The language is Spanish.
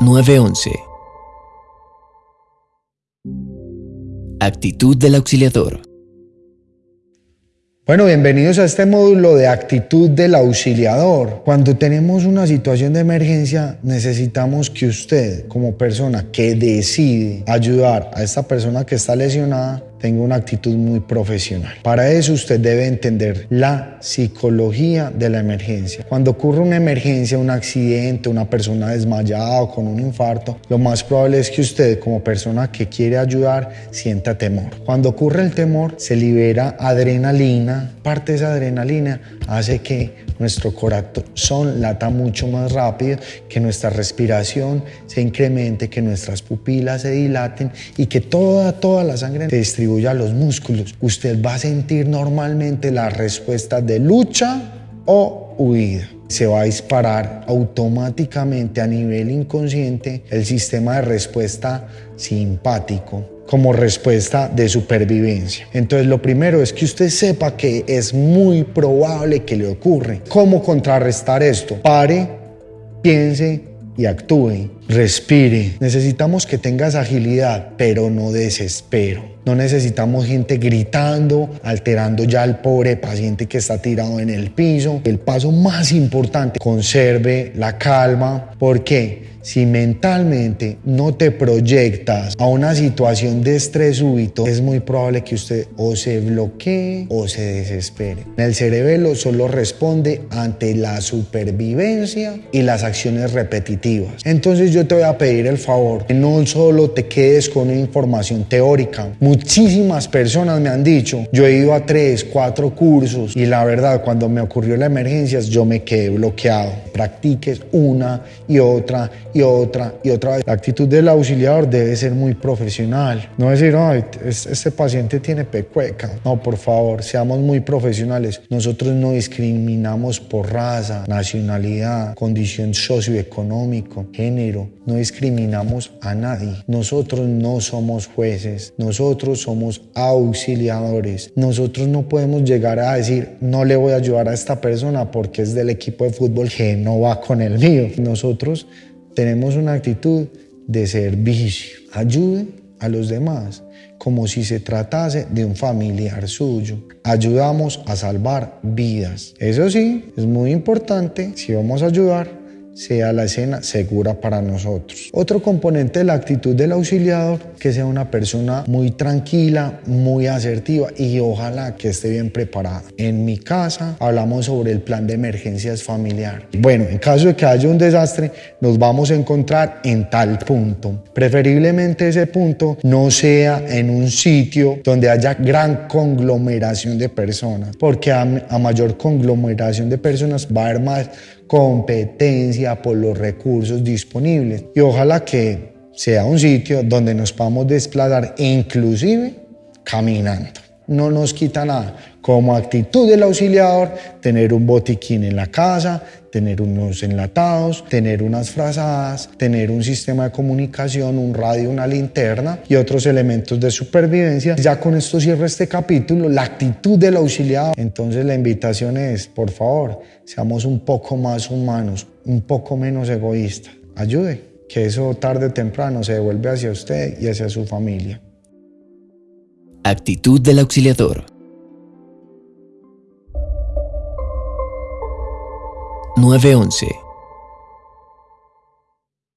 911 Actitud del auxiliador Bueno, bienvenidos a este módulo de actitud del auxiliador. Cuando tenemos una situación de emergencia, necesitamos que usted, como persona que decide ayudar a esta persona que está lesionada, tenga una actitud muy profesional. Para eso usted debe entender la psicología de la emergencia. Cuando ocurre una emergencia, un accidente, una persona desmayada o con un infarto, lo más probable es que usted como persona que quiere ayudar sienta temor. Cuando ocurre el temor, se libera adrenalina. Parte de esa adrenalina hace que nuestro corazón lata mucho más rápido, que nuestra respiración se incremente, que nuestras pupilas se dilaten y que toda, toda la sangre se distribuya a los músculos. Usted va a sentir normalmente la respuesta de lucha o huida se va a disparar automáticamente a nivel inconsciente el sistema de respuesta simpático como respuesta de supervivencia. Entonces lo primero es que usted sepa que es muy probable que le ocurre. ¿Cómo contrarrestar esto? Pare, piense y actúe. Respire. Necesitamos que tengas agilidad, pero no desespero. No necesitamos gente gritando, alterando ya al pobre paciente que está tirado en el piso. El paso más importante, conserve la calma. ¿Por qué? Si mentalmente no te proyectas a una situación de estrés súbito, es muy probable que usted o se bloquee o se desespere. El cerebelo solo responde ante la supervivencia y las acciones repetitivas. Entonces yo te voy a pedir el favor que no solo te quedes con información teórica. Muchísimas personas me han dicho, yo he ido a tres, cuatro cursos y la verdad cuando me ocurrió la emergencia yo me quedé bloqueado. Practiques una y otra y otra y otra vez. La actitud del auxiliador debe ser muy profesional. No decir, ay, este paciente tiene pecueca. No, por favor, seamos muy profesionales. Nosotros no discriminamos por raza, nacionalidad, condición socioeconómico, género. No discriminamos a nadie. Nosotros no somos jueces. Nosotros somos auxiliadores. Nosotros no podemos llegar a decir, no le voy a ayudar a esta persona porque es del equipo de fútbol que no va con el mío. Nosotros tenemos una actitud de servicio. Ayude a los demás como si se tratase de un familiar suyo. Ayudamos a salvar vidas. Eso sí, es muy importante, si vamos a ayudar, sea la escena segura para nosotros. Otro componente de la actitud del auxiliador, que sea una persona muy tranquila, muy asertiva y ojalá que esté bien preparada. En mi casa hablamos sobre el plan de emergencias familiar. Bueno, en caso de que haya un desastre, nos vamos a encontrar en tal punto. Preferiblemente ese punto no sea en un sitio donde haya gran conglomeración de personas, porque a, mayor conglomeración de personas va a haber más competencia por los recursos disponibles. Y ojalá que sea un sitio donde nos podamos desplazar inclusive caminando. No nos quita nada. Como actitud del auxiliador, tener un botiquín en la casa, tener unos enlatados, tener unas frazadas, tener un sistema de comunicación, un radio, una linterna y otros elementos de supervivencia. Ya con esto cierro este capítulo, la actitud del auxiliador. Entonces la invitación es, por favor, seamos un poco más humanos, un poco menos egoístas. Ayude, que eso tarde o temprano se devuelve hacia usted y hacia su familia. Actitud del auxiliador. 911